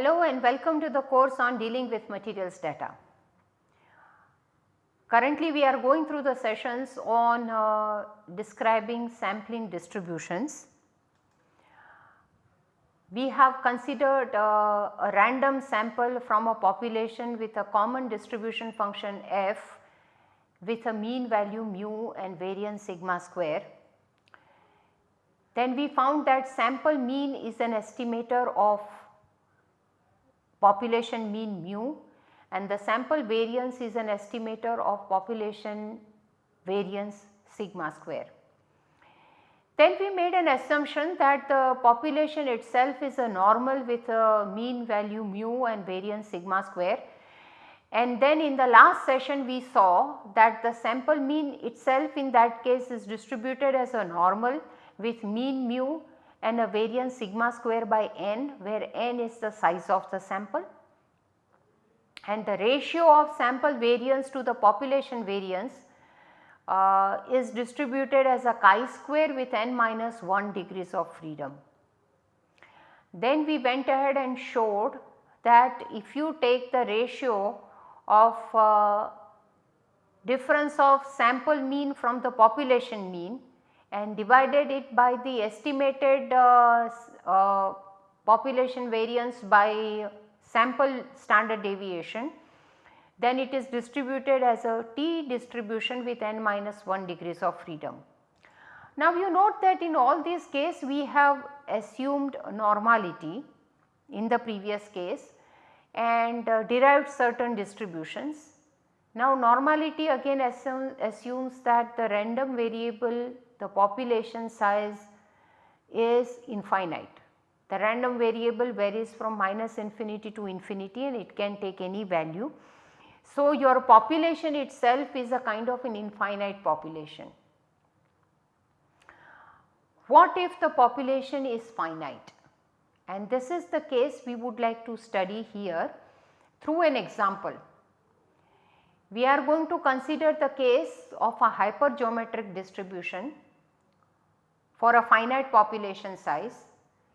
Hello and welcome to the course on dealing with materials data. Currently we are going through the sessions on uh, describing sampling distributions. We have considered uh, a random sample from a population with a common distribution function f with a mean value mu and variance sigma square. Then we found that sample mean is an estimator of population mean mu and the sample variance is an estimator of population variance sigma square. Then we made an assumption that the population itself is a normal with a mean value mu and variance sigma square and then in the last session we saw that the sample mean itself in that case is distributed as a normal with mean mu and a variance sigma square by n where n is the size of the sample and the ratio of sample variance to the population variance uh, is distributed as a chi-square with n minus 1 degrees of freedom. Then we went ahead and showed that if you take the ratio of uh, difference of sample mean from the population mean and divided it by the estimated uh, uh, population variance by sample standard deviation then it is distributed as a t distribution with n minus 1 degrees of freedom. Now you note that in all these case we have assumed normality in the previous case and uh, derived certain distributions. Now normality again assume, assumes that the random variable the population size is infinite. The random variable varies from minus infinity to infinity and it can take any value. So, your population itself is a kind of an infinite population. What if the population is finite? And this is the case we would like to study here through an example. We are going to consider the case of a hypergeometric distribution for a finite population size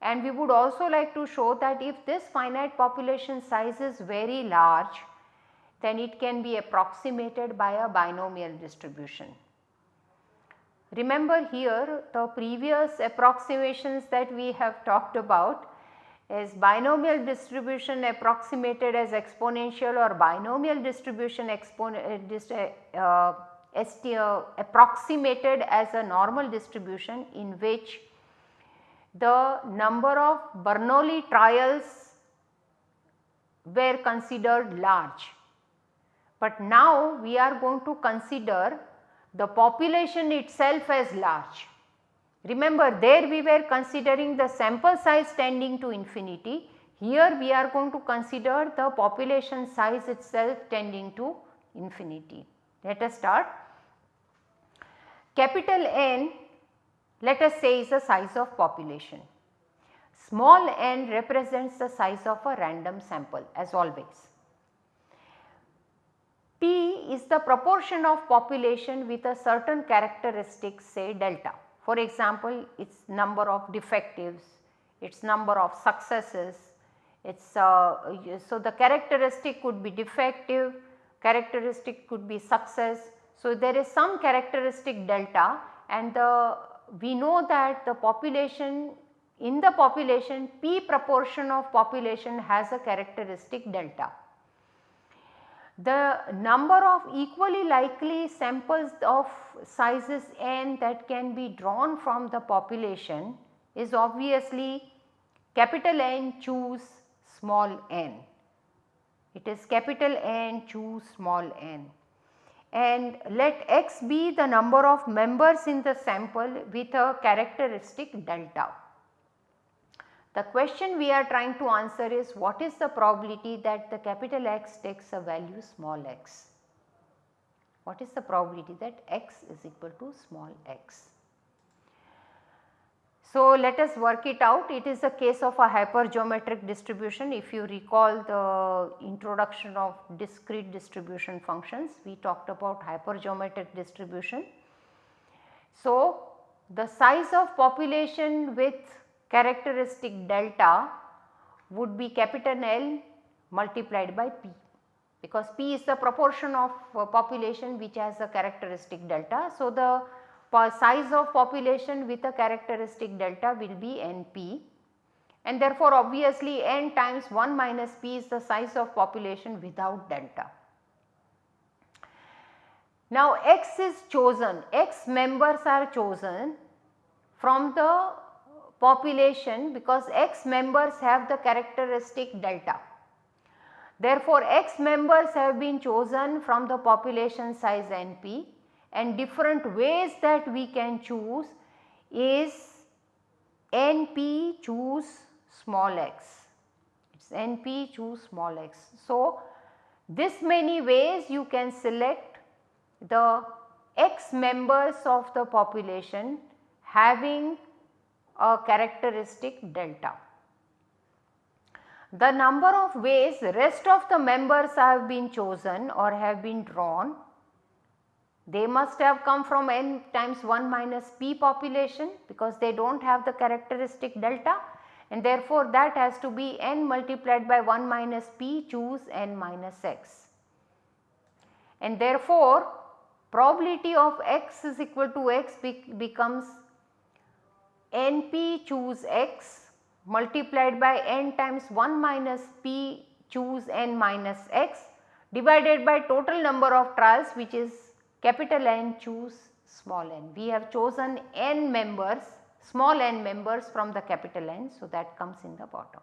and we would also like to show that if this finite population size is very large then it can be approximated by a binomial distribution. Remember here the previous approximations that we have talked about is binomial distribution approximated as exponential or binomial distribution uh, uh, uh, approximated as a normal distribution in which the number of Bernoulli trials were considered large. But now we are going to consider the population itself as large. Remember there we were considering the sample size tending to infinity, here we are going to consider the population size itself tending to infinity. Let us start. Capital N let us say is the size of population. Small n represents the size of a random sample as always. P is the proportion of population with a certain characteristic say delta. For example, its number of defectives, its number of successes, its uh, so the characteristic could be defective, characteristic could be success. So, there is some characteristic delta and the we know that the population in the population p proportion of population has a characteristic delta. The number of equally likely samples of sizes n that can be drawn from the population is obviously capital N choose small n. It is capital N choose small n and let x be the number of members in the sample with a characteristic delta. The question we are trying to answer is what is the probability that the capital X takes a value small x? What is the probability that x is equal to small x? So, let us work it out it is a case of a hypergeometric distribution if you recall the introduction of discrete distribution functions we talked about hypergeometric distribution. So, the size of population with characteristic delta would be capital L multiplied by P because P is the proportion of uh, population which has a characteristic delta. So, the size of population with a characteristic delta will be NP and therefore obviously n times 1 minus p is the size of population without delta. Now x is chosen, x members are chosen from the population because x members have the characteristic delta. Therefore, x members have been chosen from the population size NP and different ways that we can choose is NP choose small x, it is NP choose small x. So, this many ways you can select the x members of the population having a characteristic delta. The number of ways the rest of the members have been chosen or have been drawn, they must have come from n times 1 minus p population because they do not have the characteristic delta and therefore that has to be n multiplied by 1 minus p choose n minus x. And therefore probability of x is equal to x be becomes np choose x multiplied by n times 1 minus p choose n minus x divided by total number of trials which is capital N choose small n. We have chosen n members small n members from the capital N. So, that comes in the bottom.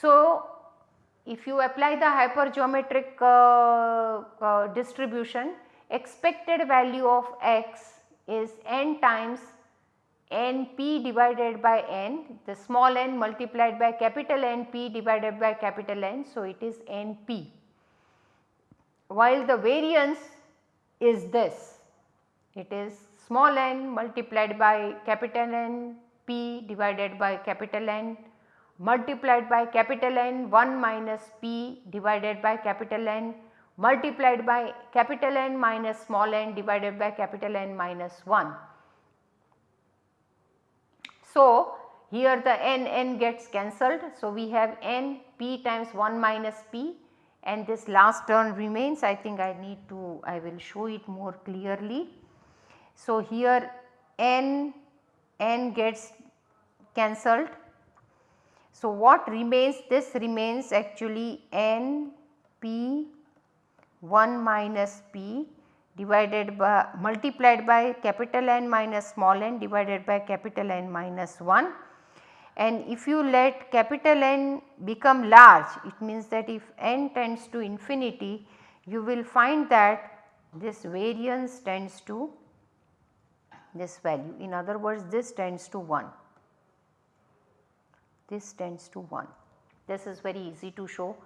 So, if you apply the hypergeometric uh, uh, distribution expected value of x is n times n p divided by n the small n multiplied by capital N p divided by capital N. So, it is n p while the variance is this it is small n multiplied by capital N p divided by capital N multiplied by capital N 1 minus p divided by capital N multiplied by capital N minus small n divided by capital N minus 1. So, here the n n gets cancelled. So, we have n p times 1 minus p and this last term remains I think I need to I will show it more clearly. So, here n n gets cancelled. So, what remains this remains actually n p 1 minus p divided by multiplied by capital N minus small n divided by capital N minus 1 and if you let capital N become large it means that if n tends to infinity you will find that this variance tends to this value. In other words this tends to 1 this tends to 1 this is very easy to show.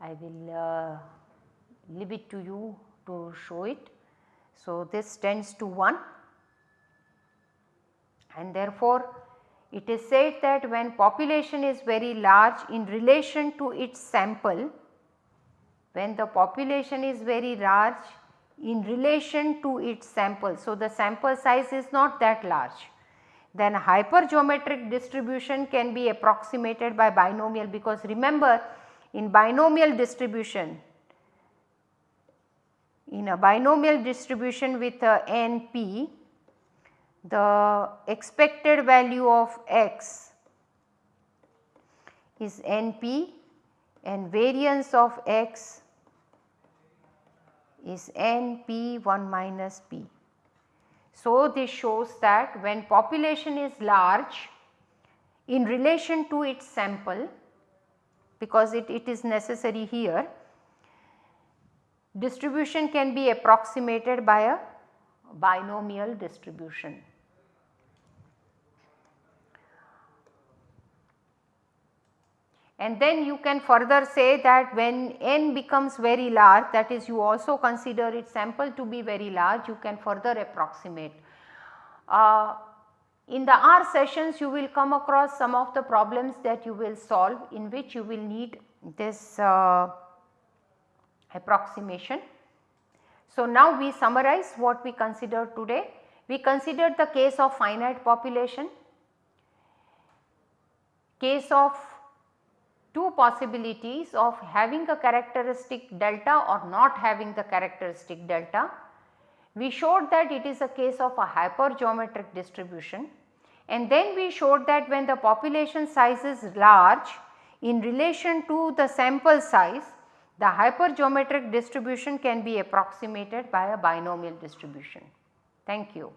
I will uh, leave it to you to show it. So, this tends to 1 and therefore, it is said that when population is very large in relation to its sample, when the population is very large in relation to its sample. So, the sample size is not that large then hypergeometric distribution can be approximated by binomial because remember in binomial distribution in a binomial distribution with a NP, the expected value of x is NP and variance of x is NP 1 minus P. So, this shows that when population is large in relation to its sample because it, it is necessary here distribution can be approximated by a binomial distribution. And then you can further say that when n becomes very large that is you also consider its sample to be very large you can further approximate. Uh, in the R sessions you will come across some of the problems that you will solve in which you will need this uh, approximation. So, now we summarize what we considered today. We considered the case of finite population, case of two possibilities of having a characteristic delta or not having the characteristic delta. We showed that it is a case of a hypergeometric distribution and then we showed that when the population size is large in relation to the sample size the hypergeometric distribution can be approximated by a binomial distribution. Thank you.